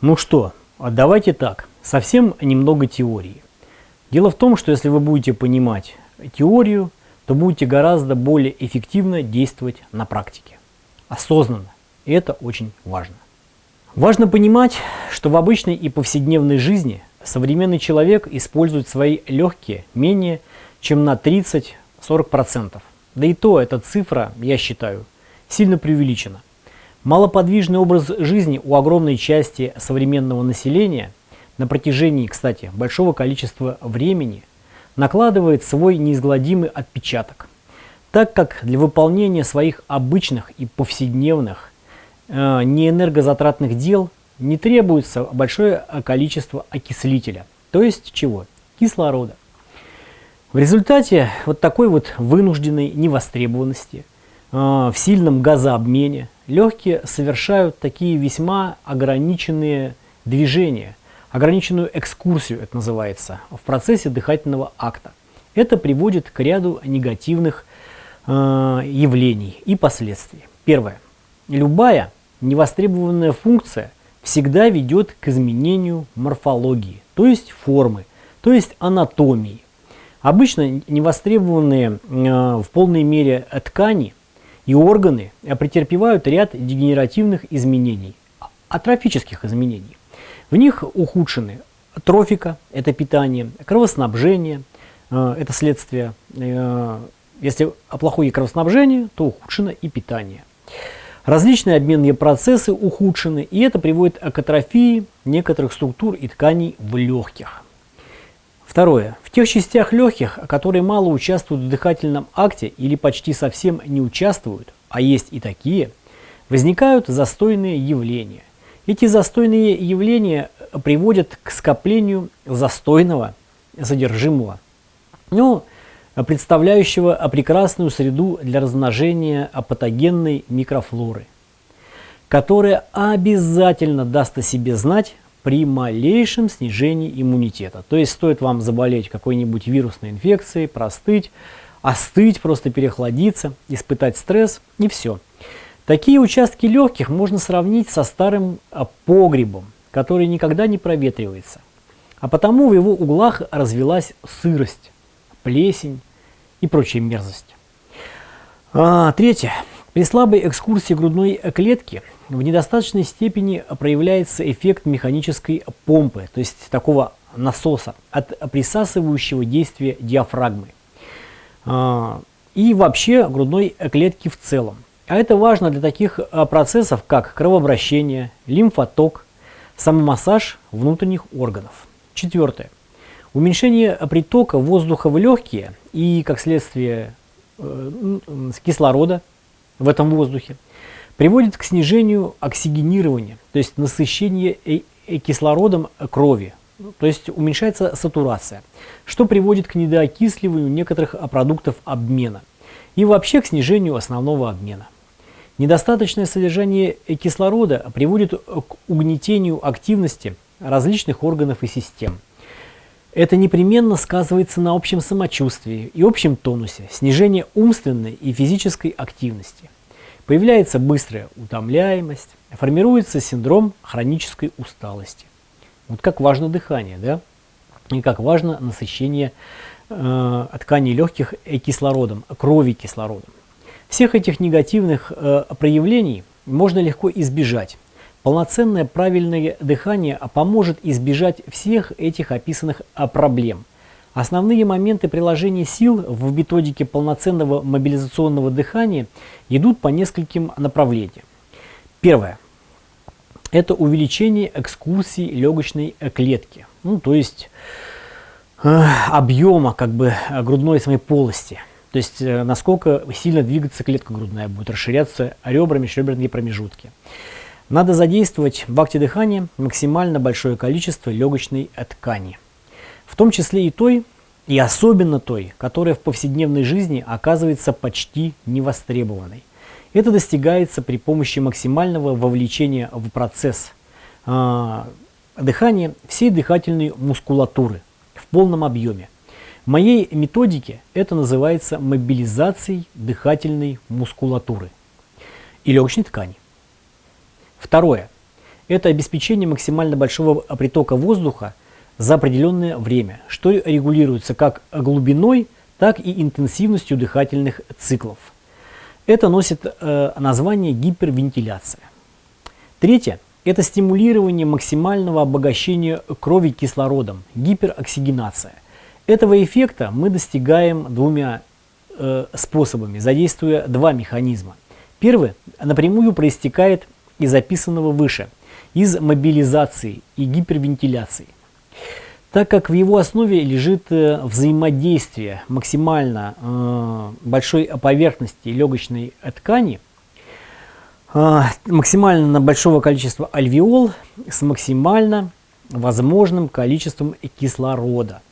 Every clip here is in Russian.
Ну что, а давайте так, совсем немного теории. Дело в том, что если вы будете понимать теорию, то будете гораздо более эффективно действовать на практике. Осознанно. И это очень важно. Важно понимать, что в обычной и повседневной жизни современный человек использует свои легкие менее чем на 30-40%. Да и то эта цифра, я считаю, сильно преувеличена. Малоподвижный образ жизни у огромной части современного населения на протяжении, кстати, большого количества времени накладывает свой неизгладимый отпечаток, так как для выполнения своих обычных и повседневных э, неэнергозатратных дел не требуется большое количество окислителя, то есть чего? Кислорода. В результате вот такой вот вынужденной невостребованности, э, в сильном газообмене, легкие совершают такие весьма ограниченные движения, ограниченную экскурсию, это называется, в процессе дыхательного акта. Это приводит к ряду негативных э, явлений и последствий. Первое. Любая невостребованная функция всегда ведет к изменению морфологии, то есть формы, то есть анатомии. Обычно невостребованные э, в полной мере ткани и органы претерпевают ряд дегенеративных изменений, атрофических изменений. В них ухудшены трофика, это питание, кровоснабжение, э, это следствие. Э, если плохое кровоснабжение, то ухудшено и питание. Различные обменные процессы ухудшены, и это приводит к атрофии некоторых структур и тканей в легких. Второе. В тех частях легких, которые мало участвуют в дыхательном акте или почти совсем не участвуют, а есть и такие, возникают застойные явления. Эти застойные явления приводят к скоплению застойного содержимого, ну, представляющего прекрасную среду для размножения патогенной микрофлоры, которая обязательно даст о себе знать при малейшем снижении иммунитета. То есть стоит вам заболеть какой-нибудь вирусной инфекцией, простыть, остыть, просто переохладиться, испытать стресс и все. Такие участки легких можно сравнить со старым а, погребом, который никогда не проветривается. А потому в его углах развелась сырость, плесень и прочая мерзость. А, третье. При слабой экскурсии грудной клетки в недостаточной степени проявляется эффект механической помпы, то есть такого насоса от присасывающего действия диафрагмы а, и вообще грудной клетки в целом. А это важно для таких а, процессов, как кровообращение, лимфоток, самомассаж внутренних органов. Четвертое. Уменьшение притока воздуха в легкие и, как следствие, э, кислорода в этом воздухе приводит к снижению оксигенирования, то есть насыщения э, э, кислородом крови, то есть уменьшается сатурация, что приводит к недоокисливанию некоторых продуктов обмена и вообще к снижению основного обмена. Недостаточное содержание кислорода приводит к угнетению активности различных органов и систем. Это непременно сказывается на общем самочувствии и общем тонусе, снижение умственной и физической активности. Появляется быстрая утомляемость, формируется синдром хронической усталости. Вот как важно дыхание, да? И как важно насыщение э, тканей легких кислородом, крови кислородом. Всех этих негативных э, проявлений можно легко избежать. Полноценное правильное дыхание поможет избежать всех этих описанных э, проблем. Основные моменты приложения сил в методике полноценного мобилизационного дыхания идут по нескольким направлениям. Первое. Это увеличение экскурсии легочной клетки, ну, то есть э, объема как бы грудной своей полости – то есть э, насколько сильно двигаться клетка грудная будет, расширяться ребрами, межреберные промежутки. Надо задействовать в акте дыхания максимально большое количество легочной ткани. В том числе и той, и особенно той, которая в повседневной жизни оказывается почти невостребованной. Это достигается при помощи максимального вовлечения в процесс э, дыхания всей дыхательной мускулатуры в полном объеме. В моей методике это называется мобилизацией дыхательной мускулатуры и легочной ткани. Второе. это обеспечение максимально большого притока воздуха за определенное время, что регулируется как глубиной, так и интенсивностью дыхательных циклов. Это носит э, название гипервентиляция. Третье – это стимулирование максимального обогащения крови кислородом, гипероксигенация. Этого эффекта мы достигаем двумя э, способами, задействуя два механизма. Первый напрямую проистекает из описанного выше, из мобилизации и гипервентиляции. Так как в его основе лежит э, взаимодействие максимально э, большой поверхности легочной ткани, э, максимально большого количества альвеол с максимально возможным количеством кислорода.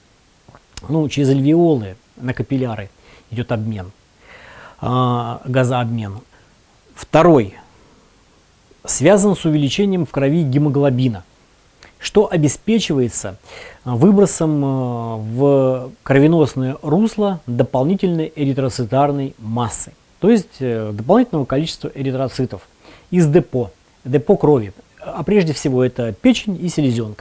Ну, через альвеолы на капилляры идет обмен, газообмен. Второй связан с увеличением в крови гемоглобина, что обеспечивается а, выбросом а, в кровеносное русло дополнительной эритроцитарной массы, то есть э, дополнительного количества эритроцитов из депо, депо крови, а прежде всего это печень и селезенка.